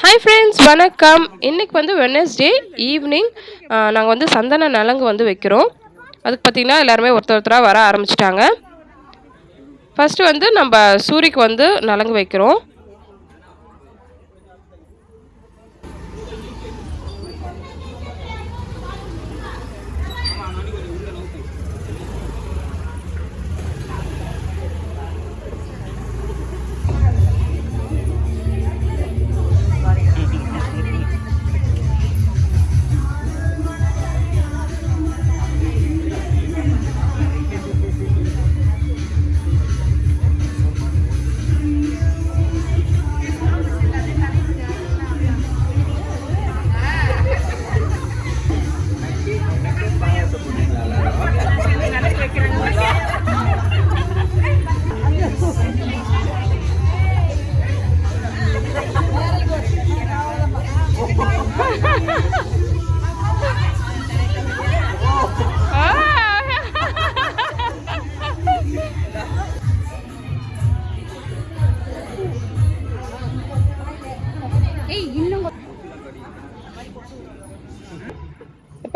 Hi friends வணக்கம். இன்னைக்கு வந்து வெனஸ்டே ஈவினிங் நாங்கள் வந்து சந்தன நலங்கு வந்து வைக்கிறோம். அதுக்கு பார்த்திங்கன்னா எல்லாருமே ஒருத்தர் ஒருத்தராக வர ஆரம்பிச்சிட்டாங்க. ஃபஸ்ட்டு வந்து நம்ம சூரிக்கு வந்து நலங்கு வைக்கிறோம்.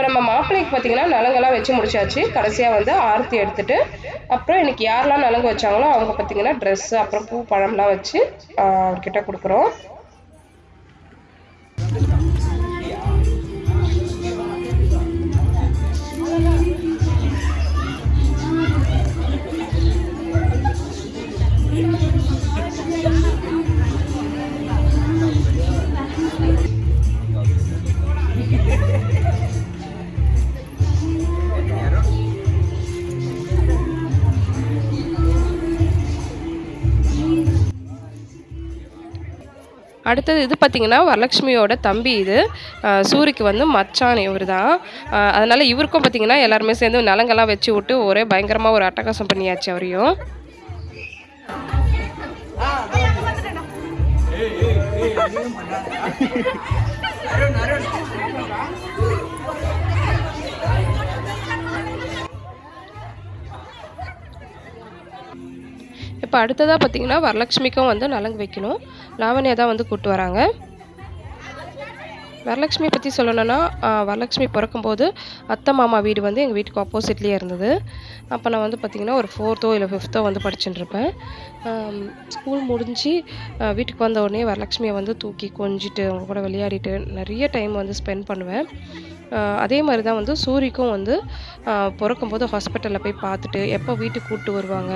இப்போ நம்ம மாப்பிள்ளைக்கு பார்த்தீங்கன்னா நலங்கெல்லாம் வச்சு முடிச்சாச்சு. கடைசியாக வந்து ஆரத்தி எடுத்துட்டு அப்புறம் இன்னைக்கு யாரெல்லாம் நலங்கு வச்சாங்களோ அவங்க பார்த்தீங்கன்னா ட்ரெஸ்ஸு அப்புறம் பூ பழம்லாம் வச்சு ஆஹ் அவர்கிட்ட கொடுக்குறோம். அடுத்தது இது பார்த்திங்கன்னா வரலட்சுமியோட தம்பி இது சூரிக்கு வந்து மச்சான் இவர் தான் அதனால் இவருக்கும் பார்த்தீங்கன்னா எல்லாருமே சேர்ந்து நலங்கெல்லாம் வச்சு விட்டு ஒரே பயங்கரமாக ஒரு அட்டகாசம் பண்ணியாச்சு அவரையும் இப்போ அடுத்ததாக பார்த்தீங்கன்னா வரலட்சுமிக்கும் வந்து நலங்கு வைக்கணும். லாவண்யா தான் வந்து கூப்பிட்டு வராங்க. வரலட்சுமி பற்றி சொல்லணும்னா வரலட்சுமி பிறக்கும்போது அத்தை மாமா வீடு வந்து எங்கள் வீட்டுக்கு ஆப்போசிட்லேயே இருந்தது. அப்போ நான் வந்து பார்த்திங்கன்னா ஒரு ஃபோர்த்தோ இல்லை ஃபிஃப்த்தோ வந்து படிச்சுட்டுருப்பேன். ஸ்கூல் முடிஞ்சு வீட்டுக்கு வந்த உடனே வரலட்சுமியை வந்து தூக்கி கொஞ்சிட்டு அவங்க கூட விளையாடிட்டு நிறைய டைம் வந்து ஸ்பெண்ட் பண்ணுவேன். அதே மாதிரி தான் வந்து சூரிக்கும் வந்து பிறக்கும்போது ஹாஸ்பிட்டலில் போய் பார்த்துட்டு எப்போ வீட்டுக்கு கூப்பிட்டு வருவாங்க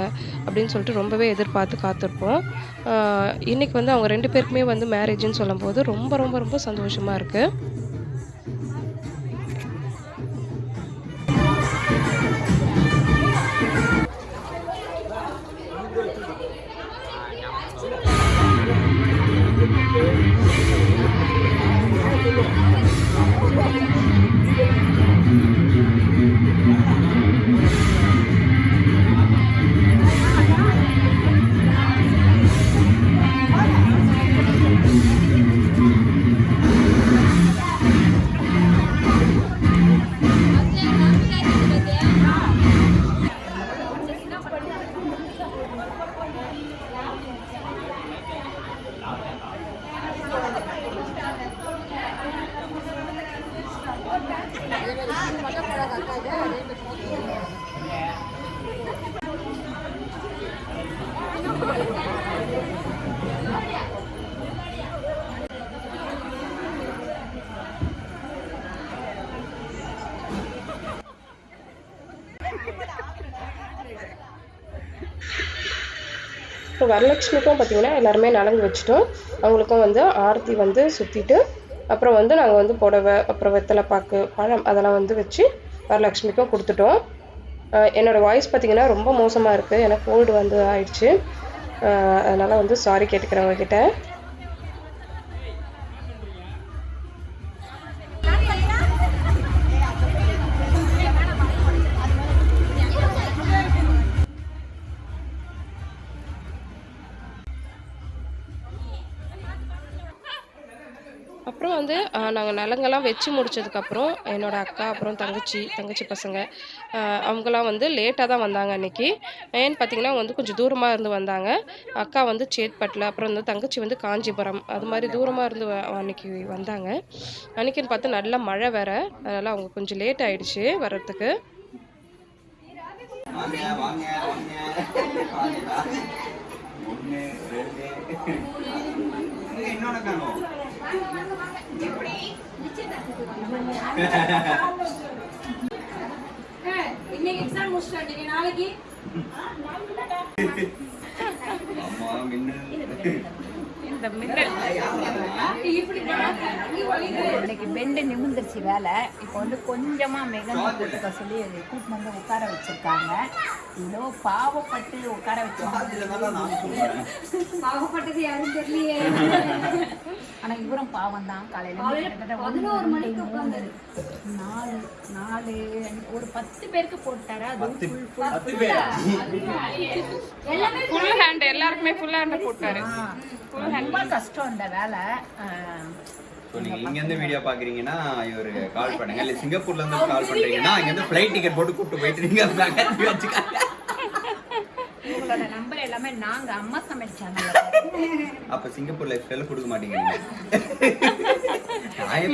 அப்படின்னு சொல்லிட்டு ரொம்பவே எதிர்பார்த்து காத்திருப்போம். இன்றைக்கி இன்னைக்கு வந்து அவங்க ரெண்டு பேருக்குமே வந்து மேரேஜ்னு சொல்லும்போது ரொம்ப ரொம்ப ரொம்ப சந்தோஷமாக இருக்குது இப்போ வரலட்சுமிக்கும் பார்த்தீங்கன்னா எல்லாருமே நலங்கு வச்சுட்டோம். அவங்களுக்கும் வந்து ஆரத்தி வந்து சுற்றிட்டு அப்புறம் வந்து நாங்கள் வந்து புடவை அப்புறம் வெத்தலை பாக்கு பழம் அதெல்லாம் வந்து வச்சு வரலட்சுமிக்கும் கொடுத்துட்டோம். என்னோடய என்னோட வாய்ஸ் பார்த்தீங்கன்னா ரொம்ப மோசமாக இருக்குது எனக்கு கோல்டு வந்து ஆயிடுச்சு. அதனால் வந்து சாரி கேட்டுக்கிறேன் அப்புறம் வந்து நாங்கள் நிலங்கள்லாம் வச்சு முடிச்சதுக்கப்புறம் என்னோட அக்கா அப்புறம் தங்கச்சி தங்கச்சி பசங்க அவங்களாம் அவங்கெல்லாம் வந்து லேட்டாக தான் வந்தாங்க அன்றைக்கி ஏன்னு பார்த்தீங்கன்னா வந்து கொஞ்சம் தூரமாக இருந்து வந்தாங்க. அக்கா வந்து சேத்பட்டில் அப்புறம் வந்து தங்கச்சி வந்து காஞ்சிபுரம் அது மாதிரி தூரமாக இருந்து வ- அன்னைக்கு வந்தாங்க. அன்னைக்குன்னு பார்த்து நல்ல மழை வேற. அதனால் அவங்க கொஞ்சம் லேட் ஆகிடுச்சு வர்றதுக்கு. வாங்க வாங்க. வாங்க ரெண்டு இன்னைக்கு எக்ஸாம் நாளைக்கு அம்மா இன்னைக்கு பெண்டு நிமிந்துருச்சு வேலை. இப்போ வந்து கொஞ்சமா மிக போட்டுக்க சொல்லி கூட்டு வந்து உட்கார வச்சிருக்காங்க. இவ்வளோ பாவப்பட்டு உட்கார சொல்றேன் பாவப்பட்டது யாரும் தெரியலையே. ஆனா இவரும் பாவம் தான் காலையில பதினோரு மணிக்கு மூணு, நாலு நாலு ஒரு பத்து பேருக்கு போட்டாரா? அது ஃபுல் ஹேண்ட் எல்லாருக்குமே ஃபுல் ஹேண்ட் போட்டாரு. ஆ, ரொம்ப கஷ்டம் இந்த வேலை. ஸோ நீங்க இங்க இருந்து வீடியோ பாக்குறீங்கன்னா இவரு கால் பண்ணுங்க. இல்ல சிங்கப்பூர்ல இருந்து கால் பண்றீங்கன்னா இங்க இருந்து ஃப்ளைட் டிக்கெட் போட்டு கூப்பிட்டு போயிட்டு நீங்க நகர்த்தி வச்சுக்காங்க. உங்களோட நம்பர் எல்லாமே நாங்க அம்மா சமைச்சாங்க. அப்ப சிங்கப்பூர் லைஃப் ஸ்டைல கொடுக்க மாட்டீங்க.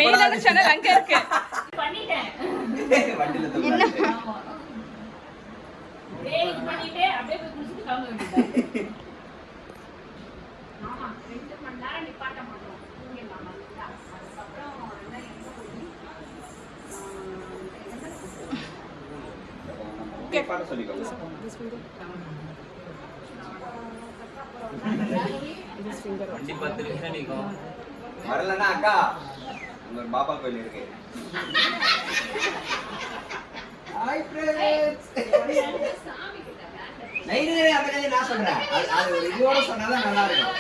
மெயினான சேனல் அங்கே இருக்கு. சொல்லிக்கோங்க வண்டி பத்து நிமிஷம் நிற்கும் வரலன்னா அக்கா உங்க பாப்பா கோயில் இருக்கு. ஹாய் ஃப்ரெண்ட்ஸ் நைட்டு அந்த கதையை நான் சொல்றேன். அது ஒரு இதோட சொன்னாதான் நல்லா இருக்கும்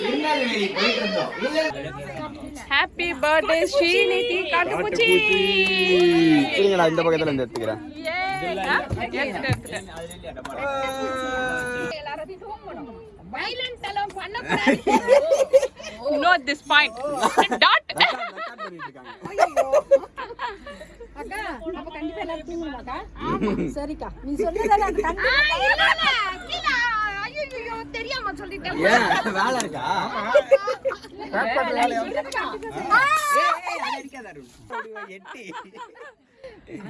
திருநெல்வேலி போயிட்டு இருந்தோம் இல்ல. ஹாப்பி பர்த்டே ஸ்ரீநிதி காட்டுப்பூச்சி இருங்கடா இந்த பக்கத்துல இருந்து எடுத்துக்கிறேன். நோ திஸ் பாயிண்ட் டாட் சரிக்கா. நீ சொன்னதால தெரியாம. சொல்லிட்டேன். ஏன்? வேலை இருக்கா? ஏய், ஏய், அது அடிக்காத அருண். எட்டி. Happy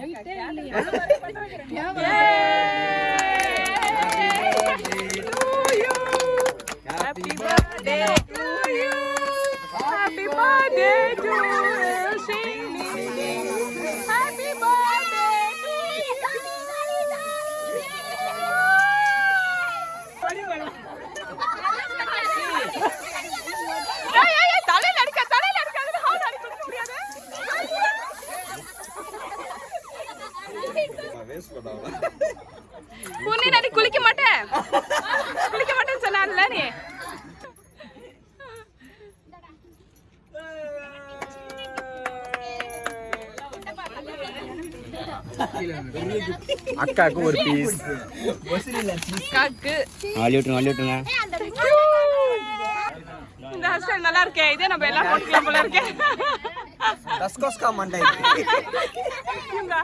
birthday to you. Happy birthday உன்னை நான் குளிக்க மாட்டேன். குளிக்க மாட்டேன்னு சொன்னான்ல நீ. அக்காக்கு ஒரு பீஸ் காக்கு அள்ளி விட்டுருங்க அள்ளி விட்டுருங்க. இந்த ஹேர் ஸ்டைல் நல்லா இருக்கே. இதே நம்ம எல்லாம் போட்டுக்கலாம் போல இருக்கே. இந்த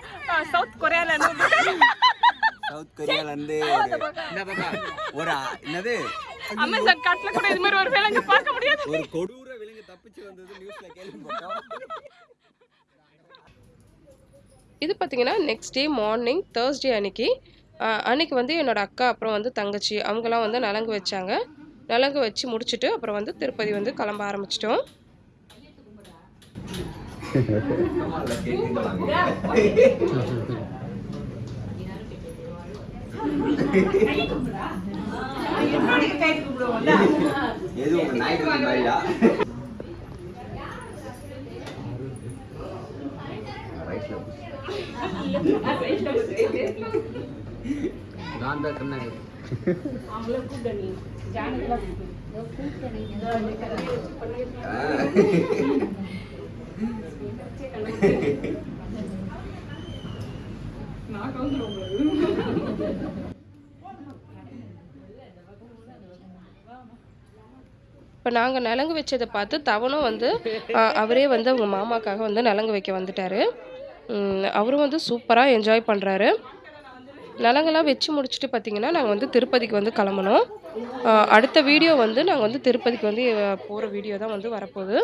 சவுத் கொரியால இருந்து சவுத் கொரியால இருந்து ஒரு என்னது? அமேசான் காட்டுல கூட இது மாதிரி ஒரு விலங்கு பார்க்க முடியாது ஒரு கொடூர விலங்கு தப்பிச்சு வந்தது நியூஸ்ல கேள்விப்பட்டோம். இது பார்த்தீங்கன்னா நெக்ஸ்ட் டே மார்னிங் தேர்ஸ்டே அன்னைக்கு. அன்னைக்கு வந்து என்னோட அக்கா அப்புறம் வந்து தங்கச்சி அவங்கெல்லாம் வந்து நலங்கு வச்சாங்க. நலங்கு வச்சு முடிச்சுட்டு அப்புறம் வந்து திருப்பதி வந்து கிளம்ப ஆரம்பிச்சிட்டோம். எது உங்க ஞாயிற்றுக்கிழமை மாதிரியா நான் தான் இப்போ நாங்கள் நலங்கு வச்சதை பார்த்து தவனும் வந்து அவரே வந்து அவங்க மாமாக்காக வந்து நலங்கு வைக்க வந்துட்டார். அவரும் வந்து சூப்பராக என்ஜாய் பண்ணுறாரு நலங்கெல்லாம் வச்சு முடிச்சுட்டு பார்த்தீங்கன்னா நாங்கள் வந்து திருப்பதிக்கு வந்து கிளம்பணும். அடுத்த வீடியோ வந்து நாங்கள் வந்து திருப்பதிக்கு வந்து போகிற வீடியோ தான் வந்து வரப்போகுது.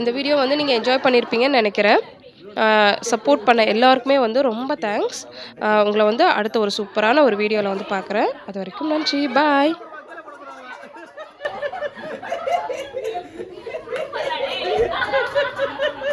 இந்த வீடியோ வந்து நீங்கள் என்ஜாய் பண்ணியிருப்பீங்கன்னு நினைக்கிறேன். சப்போர்ட் பண்ண எல்லாருக்குமே வந்து ரொம்ப தேங்க்ஸ் உங்களை வந்து அடுத்த ஒரு சூப்பரான ஒரு வீடியோவில் வந்து பார்க்குறேன் அது வரைக்கும் நன்றி. பாய்